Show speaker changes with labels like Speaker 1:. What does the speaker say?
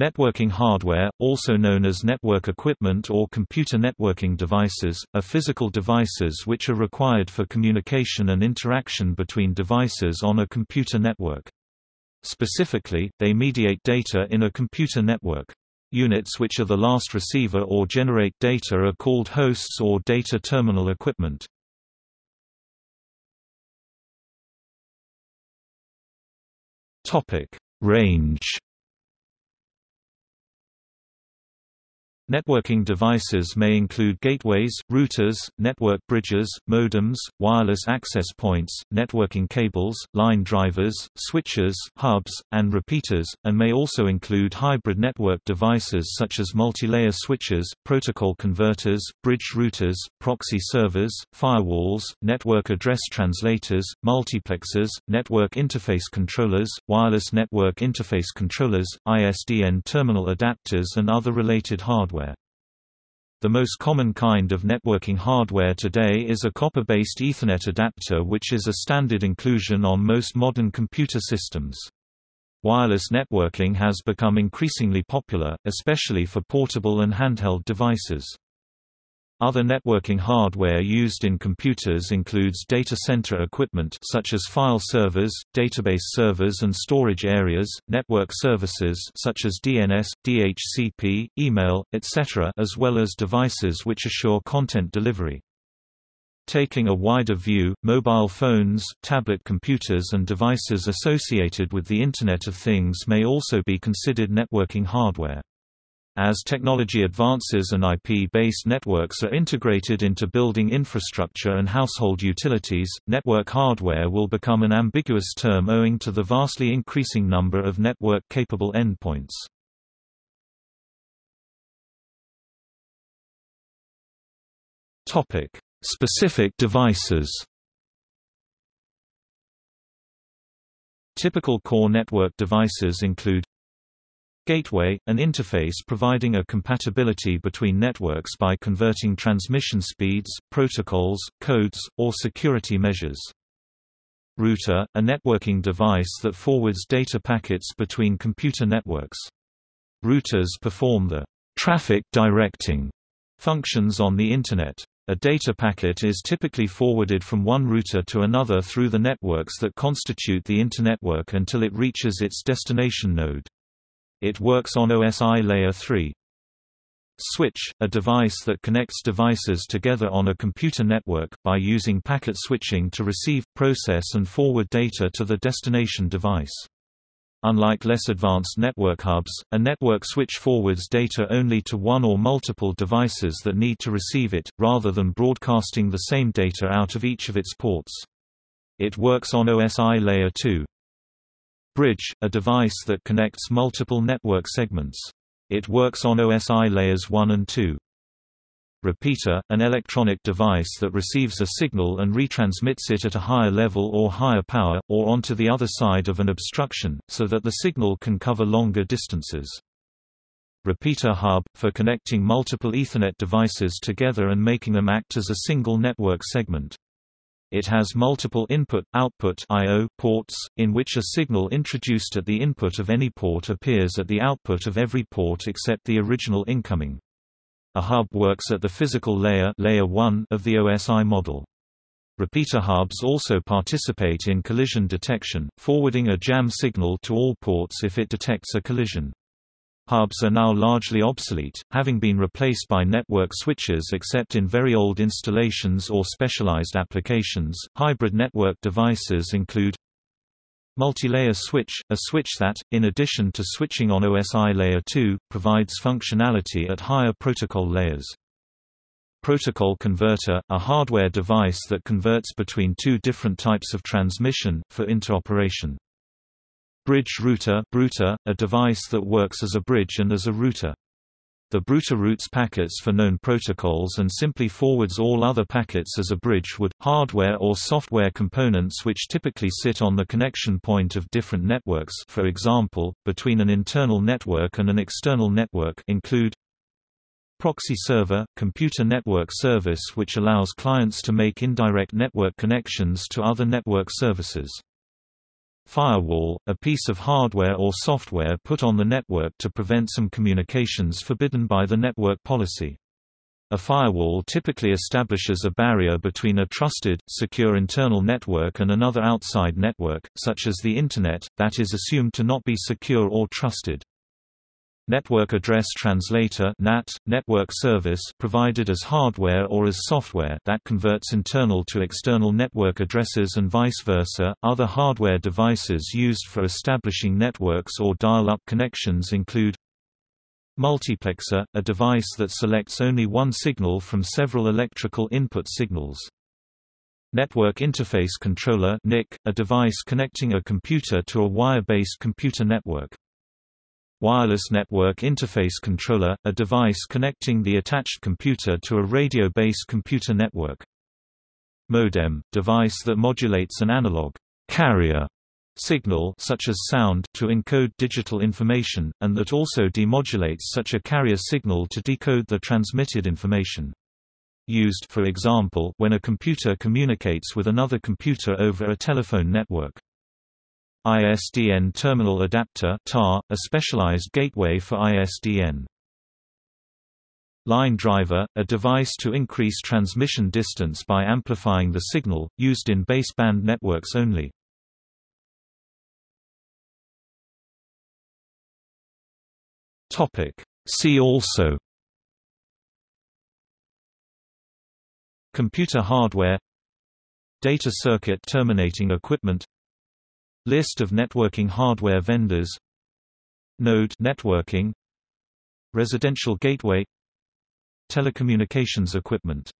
Speaker 1: Networking hardware, also known as network equipment or computer networking devices, are physical devices which are required for communication and interaction between devices on a computer network. Specifically, they mediate data in a computer network. Units which are the last receiver or generate data are called hosts or data terminal equipment. Range Networking devices may include gateways, routers, network bridges, modems, wireless access points, networking cables, line drivers, switches, hubs, and repeaters, and may also include hybrid network devices such as multilayer switches, protocol converters, bridge routers, proxy servers, firewalls, network address translators, multiplexers, network interface controllers, wireless network interface controllers, ISDN terminal adapters and other related hardware. The most common kind of networking hardware today is a copper-based Ethernet adapter which is a standard inclusion on most modern computer systems. Wireless networking has become increasingly popular, especially for portable and handheld devices. Other networking hardware used in computers includes data center equipment such as file servers, database servers and storage areas, network services such as DNS, DHCP, email, etc. as well as devices which assure content delivery. Taking a wider view, mobile phones, tablet computers and devices associated with the Internet of Things may also be considered networking hardware. As technology advances and IP-based networks are integrated into building infrastructure and household utilities, network hardware will become an ambiguous term owing to the vastly increasing number of network-capable endpoints. Specific devices Typical core network devices include Gateway, an interface providing a compatibility between networks by converting transmission speeds, protocols, codes, or security measures. Router, a networking device that forwards data packets between computer networks. Routers perform the traffic directing functions on the Internet. A data packet is typically forwarded from one router to another through the networks that constitute the internetwork until it reaches its destination node. It works on OSI Layer 3. Switch, a device that connects devices together on a computer network, by using packet switching to receive, process and forward data to the destination device. Unlike less advanced network hubs, a network switch forwards data only to one or multiple devices that need to receive it, rather than broadcasting the same data out of each of its ports. It works on OSI Layer 2. Bridge, a device that connects multiple network segments. It works on OSI layers 1 and 2. Repeater, an electronic device that receives a signal and retransmits it at a higher level or higher power, or onto the other side of an obstruction, so that the signal can cover longer distances. Repeater hub, for connecting multiple Ethernet devices together and making them act as a single network segment. It has multiple input-output ports, in which a signal introduced at the input of any port appears at the output of every port except the original incoming. A hub works at the physical layer, layer 1 of the OSI model. Repeater hubs also participate in collision detection, forwarding a jam signal to all ports if it detects a collision. Hubs are now largely obsolete, having been replaced by network switches except in very old installations or specialized applications. Hybrid network devices include Multilayer switch, a switch that, in addition to switching on OSI layer 2, provides functionality at higher protocol layers. Protocol converter, a hardware device that converts between two different types of transmission, for interoperation. Bridge router a device that works as a bridge and as a router. The Brouter routes packets for known protocols and simply forwards all other packets as a bridge would. Hardware or software components which typically sit on the connection point of different networks for example, between an internal network and an external network include Proxy server – computer network service which allows clients to make indirect network connections to other network services. Firewall, a piece of hardware or software put on the network to prevent some communications forbidden by the network policy. A firewall typically establishes a barrier between a trusted, secure internal network and another outside network, such as the Internet, that is assumed to not be secure or trusted. Network Address Translator NAT, network service provided as hardware or as software that converts internal to external network addresses and vice versa. Other hardware devices used for establishing networks or dial-up connections include Multiplexer, a device that selects only one signal from several electrical input signals. Network Interface Controller NIC, a device connecting a computer to a wire-based computer network. Wireless Network Interface Controller, a device connecting the attached computer to a radio-based computer network. Modem, device that modulates an analog carrier signal such as sound to encode digital information, and that also demodulates such a carrier signal to decode the transmitted information. Used for example, when a computer communicates with another computer over a telephone network. ISDN Terminal Adapter TAR, a specialized gateway for ISDN. Line driver, a device to increase transmission distance by amplifying the signal, used in baseband networks only. Topic. See also Computer hardware Data circuit terminating equipment List of networking hardware vendors. Node networking. Residential gateway. Telecommunications equipment